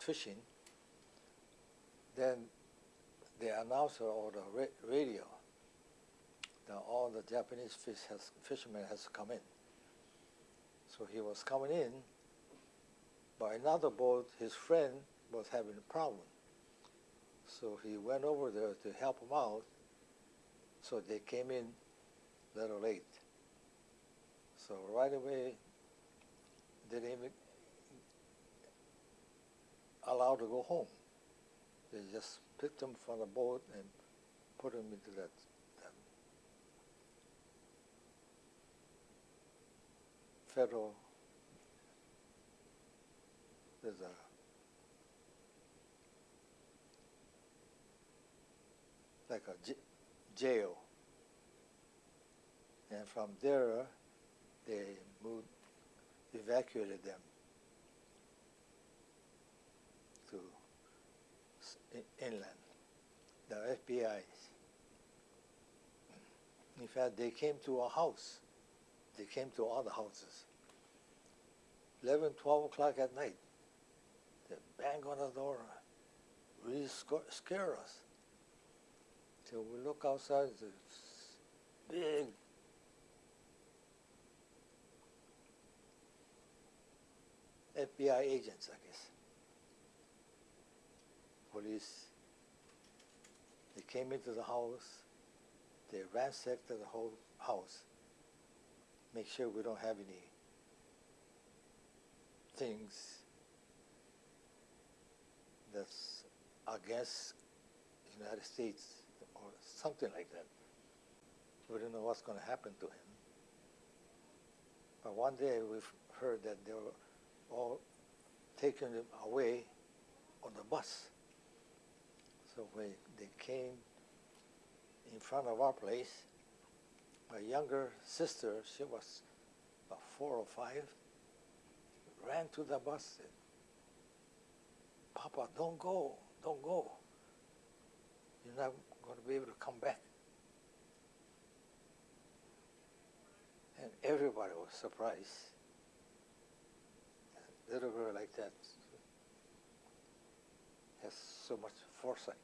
fishing, then the announcer or the ra- radio, that all the Japanese fish has, fishermen has come in. So he was coming in, but another boat, his friend was having a problem. So he went over there to help him out. So they came in a little late. So right away, they didn't even allow to go home. They just picked them from the boat and put them into that, that federal. There's a like a jail. And from there, they moved, evacuated them to s- i- inland, the FBI. In fact, they came to our house. They came to the houses. 11, 12 o'clock at night, they bang on the door, really scare us. Till we look outside, it's big FBI agents, I guess. Police. They came into the house. They ransacked the whole house. Make sure we don't have any things that's against the United States or something like that. We don't know what's going to happen to him. But one day we've heard that they were all taken him away on the bus. When they came in front of our place, my younger sister, she was about four or five, ran to the bus and, Papa, don't go, don't go. You're not going to be able to come back. And everybody was surprised. A little girl like that has so much foresight.